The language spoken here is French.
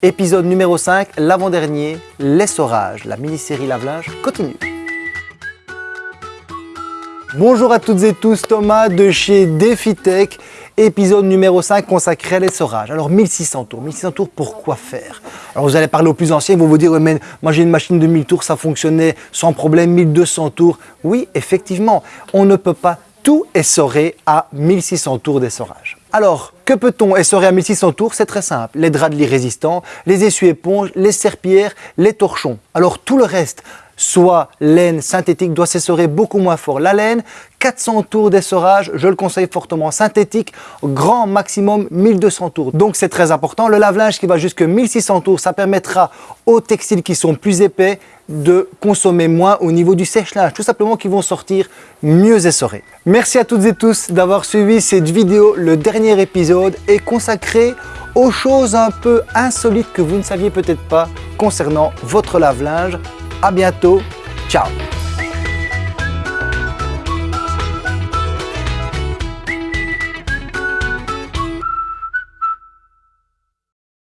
Épisode numéro 5, l'avant-dernier, l'essorage. La mini-série lave-linge continue. Bonjour à toutes et tous, Thomas de chez DefiTech, épisode numéro 5 consacré à l'essorage. Alors 1600 tours, 1600 tours, pourquoi faire? Alors vous allez parler aux plus anciens, ils vont vous dire, mais moi j'ai une machine de 1000 tours, ça fonctionnait sans problème, 1200 tours. Oui, effectivement, on ne peut pas tout essorer à 1600 tours d'essorage. Alors, que peut-on essorer à 1600 tours? C'est très simple. Les draps de lit résistants, les essuie-éponges, les serpillères, les torchons. Alors tout le reste, soit laine synthétique, doit s'essorer beaucoup moins fort. La laine, 400 tours d'essorage, je le conseille fortement. Synthétique, grand maximum 1200 tours. Donc c'est très important. Le lave-linge qui va jusque 1600 tours, ça permettra aux textiles qui sont plus épais de consommer moins au niveau du sèche-linge, tout simplement qu'ils vont sortir mieux essorés. Merci à toutes et tous d'avoir suivi cette vidéo. Le dernier épisode est consacré aux choses un peu insolites que vous ne saviez peut-être pas concernant votre lave-linge. À bientôt, ciao